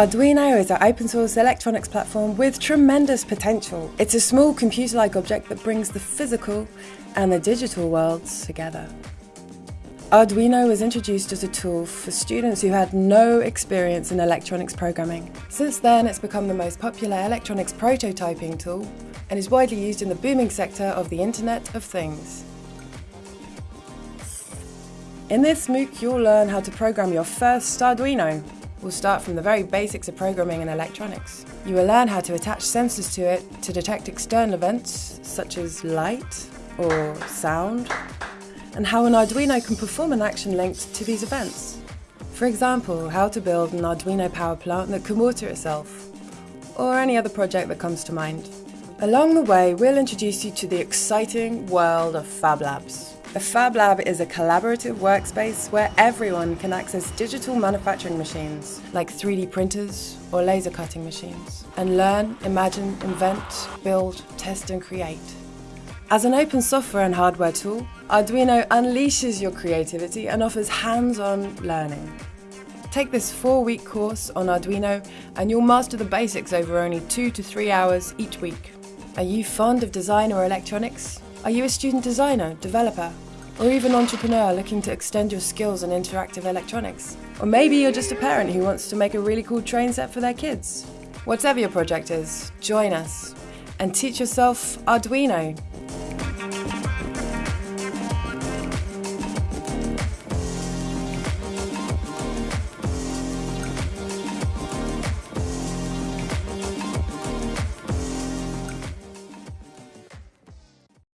Arduino is an open source electronics platform with tremendous potential. It's a small computer-like object that brings the physical and the digital worlds together. Arduino was introduced as a tool for students who had no experience in electronics programming. Since then, it's become the most popular electronics prototyping tool and is widely used in the booming sector of the Internet of Things. In this MOOC, you'll learn how to program your first Arduino, We'll start from the very basics of programming and electronics. You will learn how to attach sensors to it to detect external events such as light or sound, and how an Arduino can perform an action linked to these events. For example, how to build an Arduino power plant that can water itself, or any other project that comes to mind. Along the way, we'll introduce you to the exciting world of Fab Labs. A Fab Lab is a collaborative workspace where everyone can access digital manufacturing machines like 3D printers or laser cutting machines and learn, imagine, invent, build, test and create. As an open software and hardware tool, Arduino unleashes your creativity and offers hands-on learning. Take this four-week course on Arduino and you'll master the basics over only two to three hours each week. Are you fond of design or electronics? Are you a student designer, developer, or even entrepreneur looking to extend your skills in interactive electronics? Or maybe you're just a parent who wants to make a really cool train set for their kids? Whatever your project is, join us and teach yourself Arduino